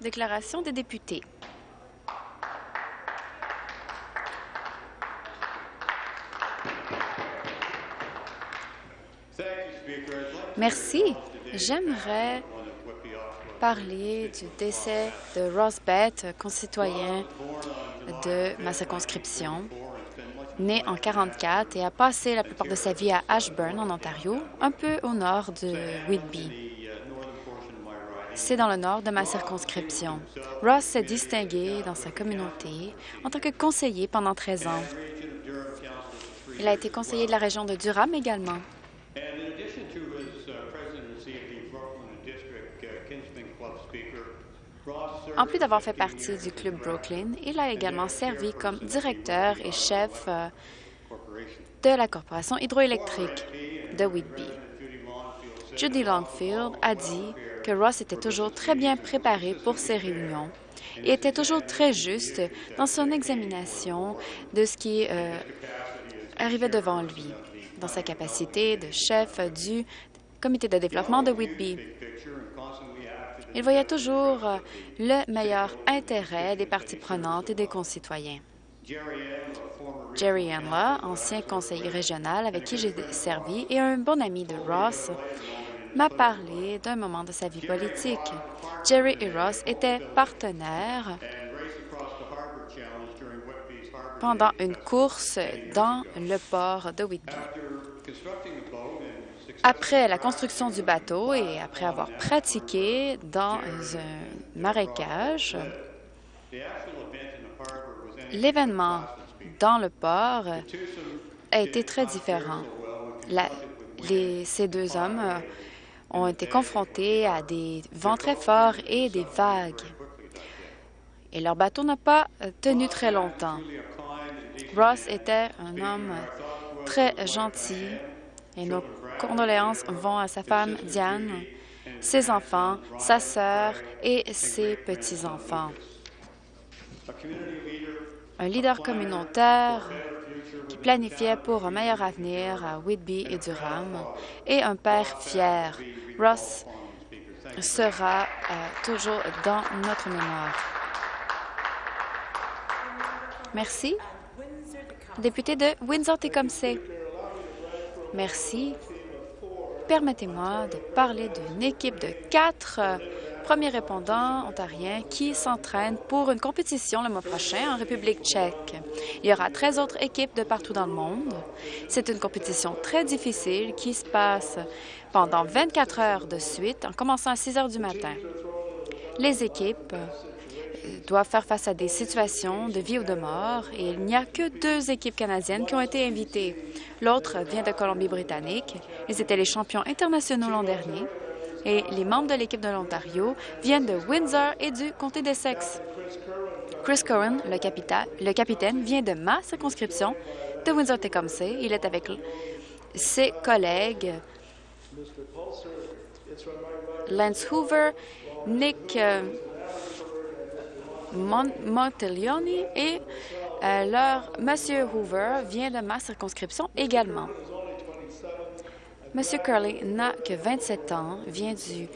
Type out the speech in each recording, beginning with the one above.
Déclaration des députés. Merci. J'aimerais parler du décès de Ross Bett, concitoyen de ma circonscription, né en 1944 et a passé la plupart de sa vie à Ashburn, en Ontario, un peu au nord de Whitby. C'est dans le nord de ma circonscription. Ross s'est distingué dans sa communauté en tant que conseiller pendant 13 ans. Il a été conseiller de la région de Durham également. En plus d'avoir fait partie du Club Brooklyn, il a également servi comme directeur et chef euh, de la Corporation hydroélectrique de Whitby. Judy Longfield a dit que Ross était toujours très bien préparé pour ses réunions et était toujours très juste dans son examination de ce qui euh, arrivait devant lui, dans sa capacité de chef du comité de développement de Whitby. Il voyait toujours le meilleur intérêt des parties prenantes et des concitoyens. Jerry Anla, ancien conseiller régional avec qui j'ai servi et un bon ami de Ross, m'a parlé d'un moment de sa vie politique. Jerry et Ross étaient partenaires pendant une course dans le port de Whitby. Après la construction du bateau et après avoir pratiqué dans un marécage, l'événement dans le port a été très différent. ces deux hommes ont été confrontés à des vents très forts et des vagues. Et leur bateau n'a pas tenu très longtemps. Ross était un homme très gentil et nos condoléances vont à sa femme Diane, ses enfants, sa sœur et ses petits-enfants. Un leader communautaire qui planifiait pour un meilleur avenir à Whitby et Durham et un père fier. Ross sera euh, toujours dans notre mémoire. Merci. Député de Windsor-Tecumseh. Merci. Permettez-moi de parler d'une équipe de quatre euh, premiers répondants ontariens qui s'entraînent pour une compétition le mois prochain en République tchèque. Il y aura 13 autres équipes de partout dans le monde. C'est une compétition très difficile qui se passe pendant 24 heures de suite, en commençant à 6 heures du matin. Les équipes doivent faire face à des situations de vie ou de mort et il n'y a que deux équipes canadiennes qui ont été invitées. L'autre vient de Colombie-Britannique. Ils étaient les champions internationaux l'an dernier. Et les membres de l'équipe de l'Ontario viennent de Windsor et du comté d'Essex. Chris Cohen, le, le, capitaine, vient de ma circonscription de Windsor-Tecumseh. Il est avec ses collègues Lance Hoover, Nick euh, et euh, leur Monsieur Hoover vient de ma circonscription également. Monsieur Curley n'a que 27 ans, vient du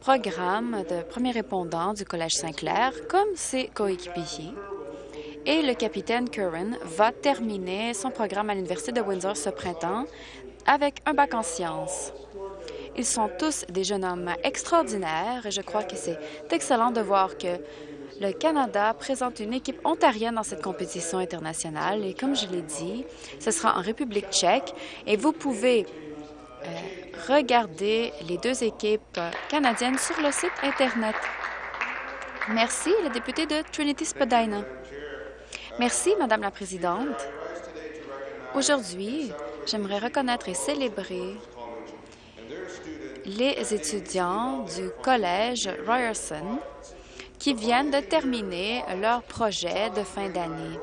programme de premier répondant du Collège Saint-Clair, comme ses coéquipiers. Et le capitaine Curran va terminer son programme à l'Université de Windsor ce printemps avec un bac en sciences. Ils sont tous des jeunes hommes extraordinaires et je crois que c'est excellent de voir que le Canada présente une équipe ontarienne dans cette compétition internationale et comme je l'ai dit, ce sera en République tchèque et vous pouvez euh, regarder les deux équipes canadiennes sur le site Internet. Merci, le député de Trinity Spadina. Merci, Madame la Présidente. Aujourd'hui, j'aimerais reconnaître et célébrer les étudiants du Collège Ryerson qui viennent de terminer leur projet de fin d'année.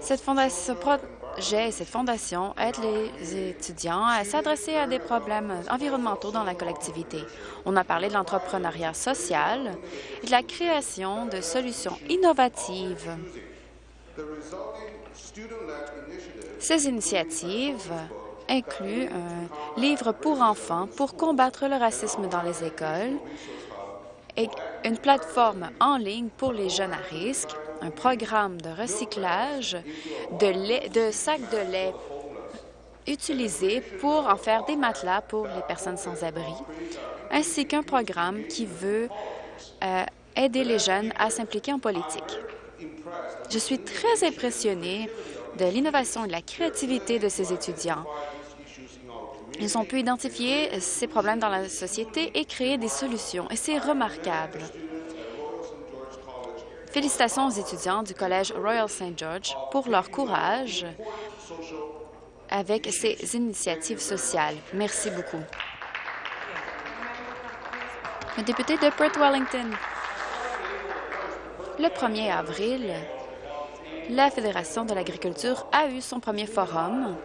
Cette fondation, ce projet et cette fondation aident les étudiants à s'adresser à des problèmes environnementaux dans la collectivité. On a parlé de l'entrepreneuriat social et de la création de solutions innovatives. Ces initiatives inclut un livre pour enfants pour combattre le racisme dans les écoles, une plateforme en ligne pour les jeunes à risque, un programme de recyclage de, de sacs de lait utilisés pour en faire des matelas pour les personnes sans abri, ainsi qu'un programme qui veut euh, aider les jeunes à s'impliquer en politique. Je suis très impressionnée de l'innovation et de la créativité de ces étudiants. Ils ont pu identifier ces problèmes dans la société et créer des solutions, et c'est remarquable. Félicitations aux étudiants du Collège Royal St. George pour leur courage avec ces initiatives sociales. Merci beaucoup. Le député de Perth Wellington. Le 1er avril, la Fédération de l'agriculture a eu son premier forum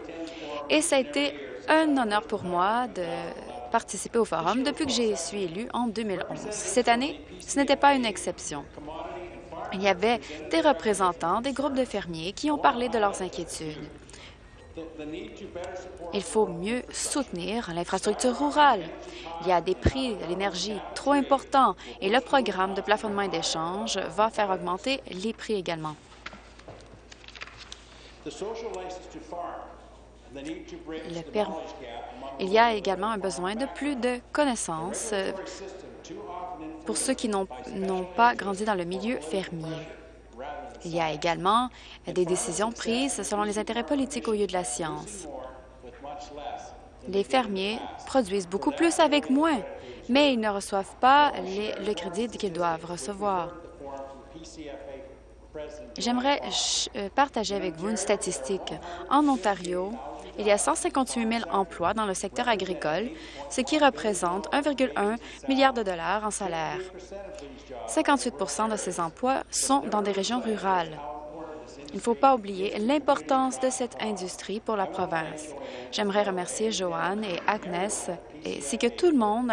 et ça a été un honneur pour moi de participer au forum depuis que j'ai suis élu en 2011. Cette année, ce n'était pas une exception. Il y avait des représentants des groupes de fermiers qui ont parlé de leurs inquiétudes. Il faut mieux soutenir l'infrastructure rurale. Il y a des prix de l'énergie trop importants et le programme de plafonnement et d'échange va faire augmenter les prix également. Il y a également un besoin de plus de connaissances euh, pour ceux qui n'ont pas grandi dans le milieu fermier. Il y a également des décisions prises selon les intérêts politiques au lieu de la science. Les fermiers produisent beaucoup plus avec moins, mais ils ne reçoivent pas le crédit qu'ils doivent recevoir. J'aimerais euh, partager avec vous une statistique. En Ontario, il y a 158 000 emplois dans le secteur agricole, ce qui représente 1,1 milliard de dollars en salaire. 58% de ces emplois sont dans des régions rurales. Il ne faut pas oublier l'importance de cette industrie pour la province. J'aimerais remercier Joanne et Agnès ainsi que tout le monde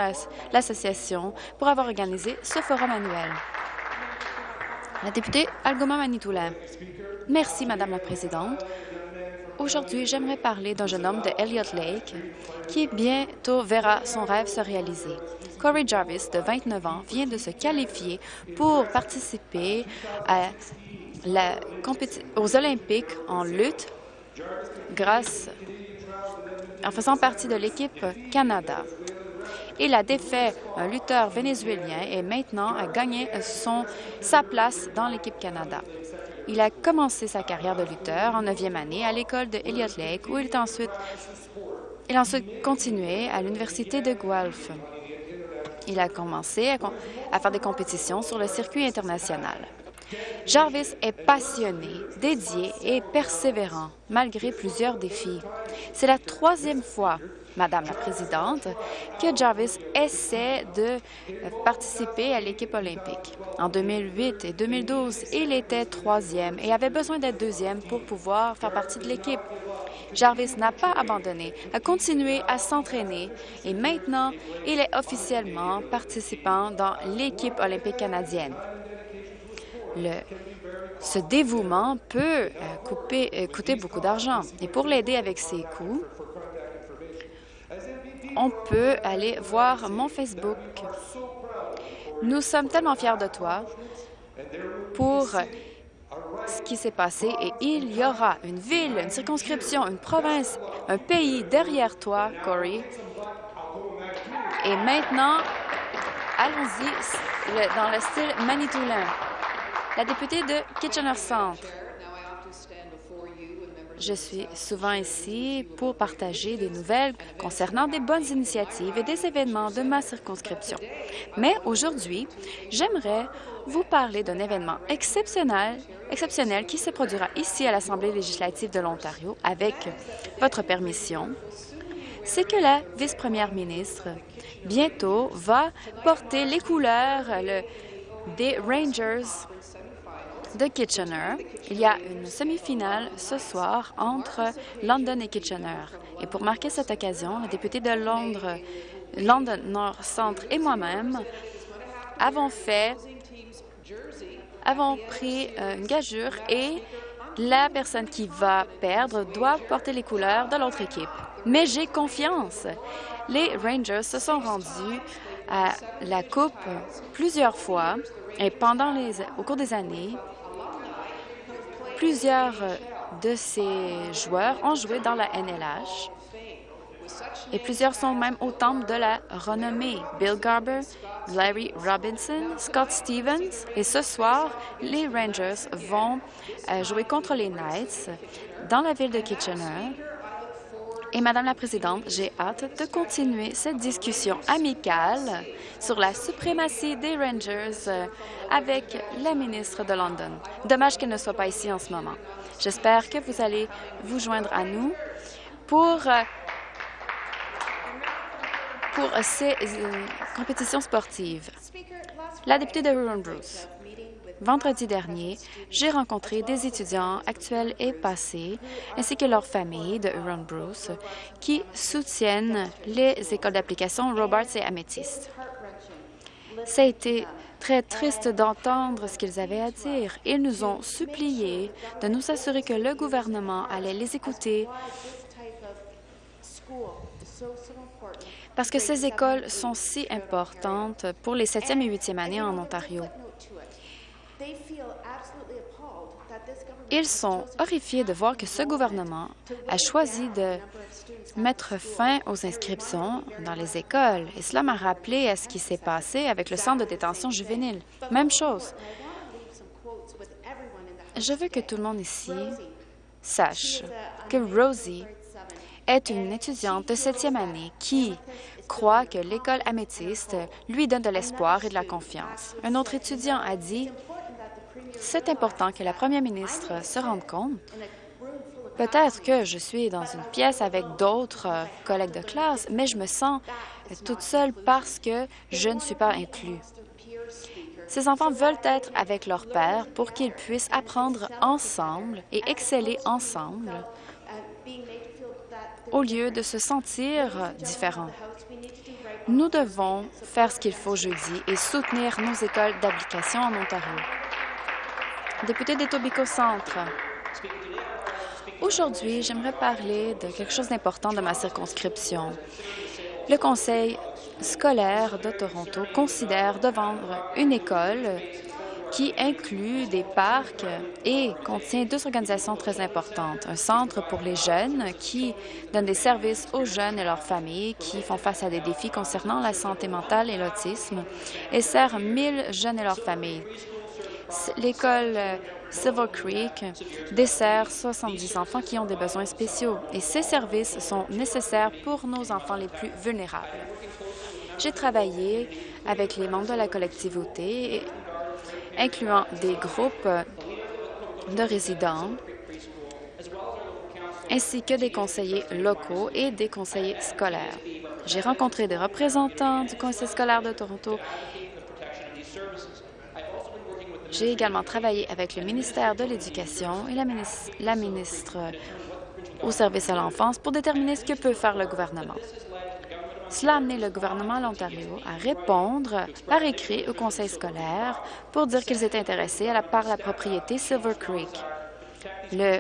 l'association pour avoir organisé ce forum annuel. La députée Algoma Manitoulin. Merci, Madame la Présidente. Aujourd'hui, j'aimerais parler d'un jeune homme de Elliott Lake qui bientôt verra son rêve se réaliser. Corey Jarvis, de 29 ans, vient de se qualifier pour participer aux Olympiques en lutte grâce en faisant partie de l'équipe Canada. Il a défait un lutteur vénézuélien et maintenant a gagné son, sa place dans l'équipe Canada. Il a commencé sa carrière de lutteur en neuvième année à l'école de Elliott Lake, où il, a ensuite continué à l'Université de Guelph. Il a commencé à faire des compétitions sur le circuit international. Jarvis est passionné, dédié et persévérant, malgré plusieurs défis. C'est la troisième fois Madame la Présidente, que Jarvis essaie de participer à l'équipe olympique. En 2008 et 2012, il était troisième et avait besoin d'être deuxième pour pouvoir faire partie de l'équipe. Jarvis n'a pas abandonné, a continué à s'entraîner et maintenant, il est officiellement participant dans l'équipe olympique canadienne. Le, ce dévouement peut euh, euh, coûter beaucoup d'argent. Et pour l'aider avec ses coûts, on peut aller voir mon Facebook. Nous sommes tellement fiers de toi pour ce qui s'est passé et il y aura une ville, une circonscription, une province, un pays derrière toi, Corey. Et maintenant, allons-y dans le style manitoulin. La députée de Kitchener Centre. Je suis souvent ici pour partager des nouvelles concernant des bonnes initiatives et des événements de ma circonscription. Mais aujourd'hui, j'aimerais vous parler d'un événement exceptionnel, exceptionnel qui se produira ici à l'Assemblée législative de l'Ontario avec votre permission. C'est que la vice-première ministre, bientôt, va porter les couleurs des Rangers de Kitchener. Il y a une semi-finale ce soir entre London et Kitchener. Et pour marquer cette occasion, le député de Londres, London Nord Centre et moi-même avons fait, avons pris euh, une gageure et la personne qui va perdre doit porter les couleurs de l'autre équipe. mais j'ai confiance. Les Rangers se sont rendus à la Coupe plusieurs fois et pendant les, au cours des années, plusieurs de ces joueurs ont joué dans la NLH et plusieurs sont même au temple de la renommée. Bill Garber, Larry Robinson, Scott Stevens. Et ce soir, les Rangers vont euh, jouer contre les Knights dans la ville de Kitchener. Et Madame la Présidente, j'ai hâte de continuer cette discussion amicale sur la suprématie des Rangers euh, avec la ministre de London. Dommage qu'elle ne soit pas ici en ce moment. J'espère que vous allez vous joindre à nous pour euh, pour ces euh, compétitions sportives. La députée de Huron Bruce. Vendredi dernier, j'ai rencontré des étudiants actuels et passés, ainsi que leurs familles de Huron Bruce, qui soutiennent les écoles d'application Robarts et Amethyst. Ça a été très triste d'entendre ce qu'ils avaient à dire. Ils nous ont supplié de nous assurer que le gouvernement allait les écouter parce que ces écoles sont si importantes pour les septième et huitième années en Ontario. Ils sont horrifiés de voir que ce gouvernement a choisi de mettre fin aux inscriptions dans les écoles. Et cela m'a rappelé à ce qui s'est passé avec le centre de détention juvénile. Même chose. Je veux que tout le monde ici sache que Rosie est une étudiante de septième année qui croit que l'école améthyste lui donne de l'espoir et de la confiance. Un autre étudiant a dit « C'est important que la première ministre se rende compte Peut-être que je suis dans une pièce avec d'autres collègues de classe, mais je me sens toute seule parce que je ne suis pas inclus. Ces enfants veulent être avec leur père pour qu'ils puissent apprendre ensemble et exceller ensemble au lieu de se sentir différents. Nous devons faire ce qu'il faut jeudi et soutenir nos écoles d'application en Ontario. Député d'Etobicoke Centre, aujourd'hui, j'aimerais parler de quelque chose d'important de ma circonscription. Le Conseil scolaire de Toronto considère de vendre une école qui inclut des parcs et contient deux organisations très importantes. Un centre pour les jeunes qui donne des services aux jeunes et leurs familles qui font face à des défis concernant la santé mentale et l'autisme et sert 1000 jeunes et leurs familles. L'école Silver Creek dessert 70 enfants qui ont des besoins spéciaux et ces services sont nécessaires pour nos enfants les plus vulnérables. J'ai travaillé avec les membres de la collectivité incluant des groupes de résidents ainsi que des conseillers locaux et des conseillers scolaires. J'ai rencontré des représentants du Conseil scolaire de Toronto. J'ai également travaillé avec le ministère de l'Éducation et la ministre, la ministre au service à l'enfance pour déterminer ce que peut faire le gouvernement. Cela a amené le gouvernement de l'Ontario à répondre par écrit au conseil scolaire pour dire qu'ils étaient intéressés à la, par la propriété Silver Creek. Le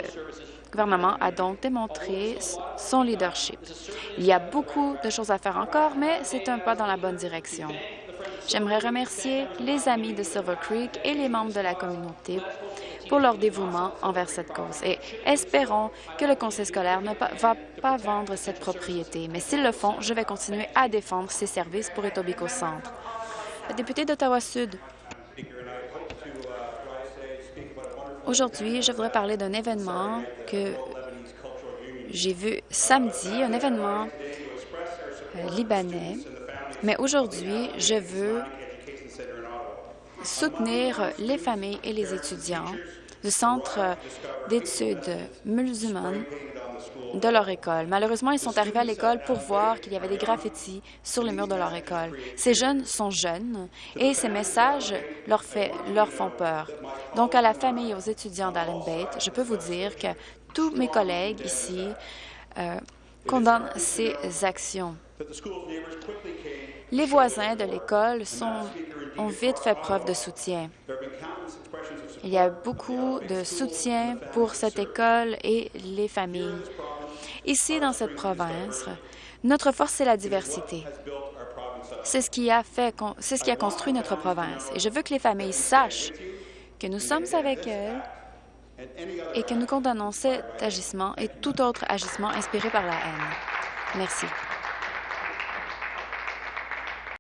gouvernement a donc démontré son leadership. Il y a beaucoup de choses à faire encore, mais c'est un pas dans la bonne direction. J'aimerais remercier les amis de Silver Creek et les membres de la communauté pour leur dévouement envers cette cause. Et espérons que le conseil scolaire ne va pas vendre cette propriété. Mais s'ils le font, je vais continuer à défendre ces services pour Etobicoke Centre. Député d'Ottawa-Sud. Aujourd'hui, je voudrais parler d'un événement que j'ai vu samedi, un événement euh, libanais. Mais aujourd'hui, je veux soutenir les familles et les étudiants du Centre d'études musulmanes de leur école. Malheureusement, ils sont arrivés à l'école pour voir qu'il y avait des graffitis sur les murs de leur école. Ces jeunes sont jeunes et ces messages leur, font peur. Donc, à la famille et aux étudiants d'Allen Bate, je peux vous dire que tous mes collègues ici euh, condamnent ces actions. Les voisins de l'école ont vite fait preuve de soutien. Il y a beaucoup de soutien pour cette école et les familles. Ici, dans cette province, notre force, c'est la diversité. C'est ce qui a fait, c'est ce qui a construit notre province. Et je veux que les familles sachent que nous sommes avec elles et que nous condamnons cet agissement et tout autre agissement inspiré par la haine. Merci.